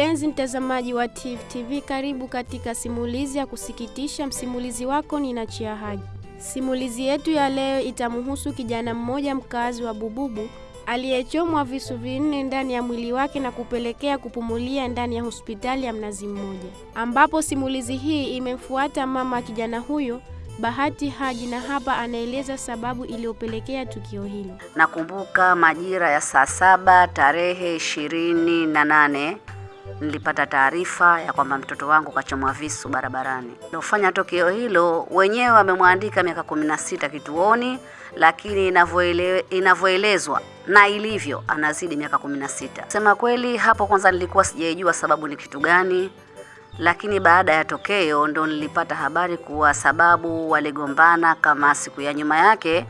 Mpenzi mtazamaji wa Tifu TV, karibu katika simulizi ya kusikitisha. Msimulizi wako ni Nachia Haji. Simulizi yetu ya leo itamhusu kijana mmoja mkazi wa Bububu aliyechomwa visu vinne ndani ya mwili wake na kupelekea kupumulia ndani ya hospitali ya Mnazi Mmoja, ambapo simulizi hii imemfuata mama kijana huyo Bahati Haji, na hapa anaeleza sababu iliyopelekea tukio hilo. Nakumbuka majira ya saa saba tarehe ishirini na nane nilipata taarifa ya kwamba mtoto wangu kachomwa visu barabarani. Nilofanya tukio hilo wenyewe wamemwandika miaka kumi na sita kituoni, lakini inavyoelezwa na ilivyo anazidi miaka kumi na sita. Sema kweli, hapo kwanza nilikuwa sijaijua sababu ni kitu gani, lakini baada ya tokeo ndo nilipata habari kuwa sababu waligombana kama siku ya nyuma yake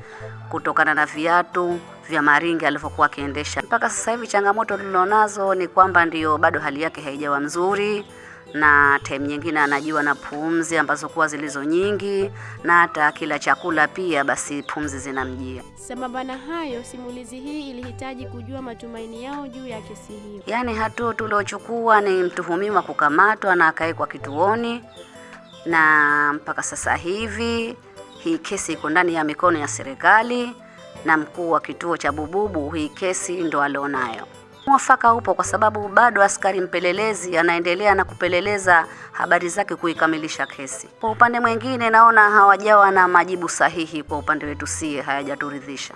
kutokana na viatu vya maringi alivyokuwa akiendesha. Mpaka sasa hivi changamoto tulionazo ni kwamba ndio bado hali yake haijawa mzuri, na time nyingine anajiwa na pumzi ambazo kuwa zilizo nyingi, na hata kila chakula pia basi pumzi zinamjia. Sambamba na hayo, simulizi hii ilihitaji kujua matumaini yao juu ya kesi hiyo. Yaani hatua tuliochukua ni mtuhumiwa kukamatwa na akawekwa kituoni, na mpaka sasa hivi hii kesi iko ndani ya mikono ya serikali na mkuu wa kituo cha Bububu, hii kesi ndo alionayo. Mwafaka upo kwa sababu bado askari mpelelezi anaendelea na kupeleleza habari zake kuikamilisha kesi. Kwa upande mwingine, naona hawajawa na majibu sahihi kwa upande wetu, sie hayajaturidhisha.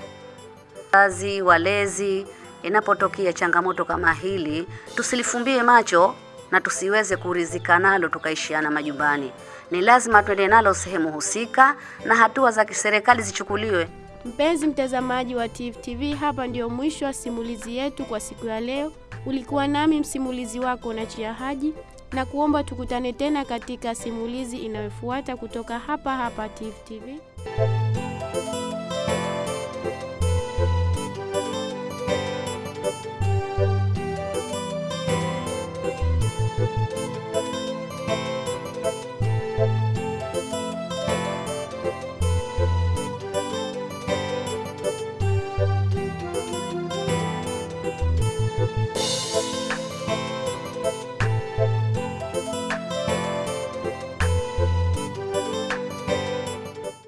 Wazazi, walezi, inapotokea changamoto kama hili, tusilifumbie macho na tusiweze kuridhika nalo tukaishiana majumbani. Ni lazima tuende nalo sehemu husika na hatua za kiserikali zichukuliwe. Mpenzi mtazamaji wa Tifu TV, hapa ndio mwisho wa simulizi yetu kwa siku ya leo. Ulikuwa nami msimulizi wako Nachia Haji, na kuomba tukutane tena katika simulizi inayofuata kutoka hapa hapa Tifu TV.